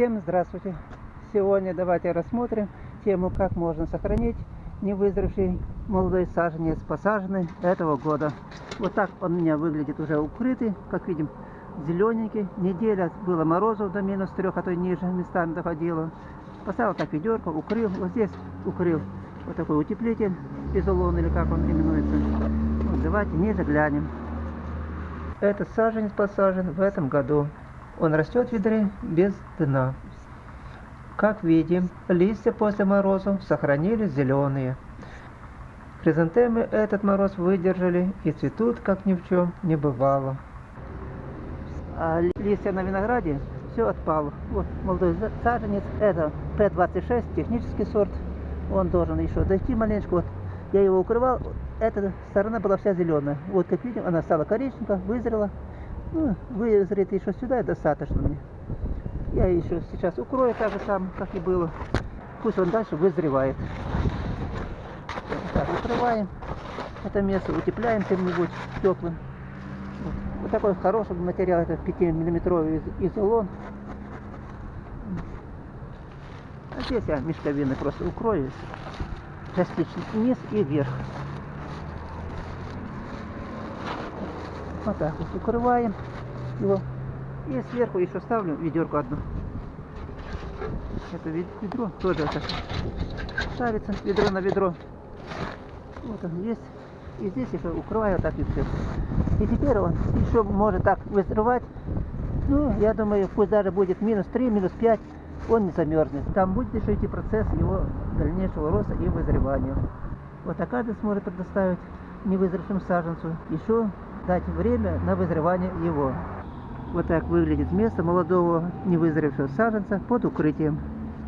Всем здравствуйте! Сегодня давайте рассмотрим тему, как можно сохранить невызревший молодой саженец, посаженный этого года. Вот так он у меня выглядит уже укрытый, как видим, зелененький. Неделя было морозов до минус трех, а то и ниже местами доходило. Поставил так ведерко, укрыл, вот здесь укрыл вот такой утеплитель, изолон или как он именуется. Вот, давайте ниже глянем. Этот саженец посажен в этом году. Он растет в ведре без дна. Как видим, листья после морозов сохранились зеленые. Хризантемы этот мороз выдержали и цветут, как ни в чем не бывало. А листья на винограде все отпало. Вот молодой саженец, это П-26, технический сорт. Он должен еще дойти маленько. Вот я его укрывал, эта сторона была вся зеленая. Вот как видим, она стала коричневая, вызрела. Ну, вызреть еще сюда достаточно мне. Я еще сейчас укрою так же самое, как и было. Пусть он дальше вызревает. Так, укрываем. Это место утепляем чем-нибудь теплым. Вот. вот такой хороший материал, это 5-миллиметровый изолон. А здесь я мешковины просто укрою. Частично вниз и вверх. Вот так вот укрываем его. И сверху еще ставлю ведерко одно. Это ведро тоже так ставится ведро на ведро. Вот он есть. И здесь еще укрываю так и все. И теперь он еще может так вызревать. Ну, я думаю, пусть даже будет минус 3, минус 5, он не замерзнет. Там будет еще идти процесс его дальнейшего роста и вызревания. Вот а каждый сможет предоставить невызревшему саженцу еще дать время на вызревание его. Вот так выглядит место молодого невызревшего саженца под укрытием.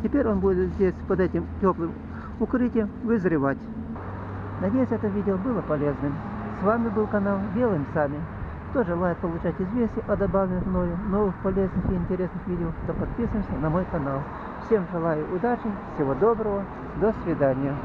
Теперь он будет здесь под этим теплым укрытием вызревать. Надеюсь, это видео было полезным. С вами был канал Делаем Сами. Кто желает получать известия о добавленных мною новых полезных и интересных видео, то подписываемся на мой канал. Всем желаю удачи, всего доброго, до свидания.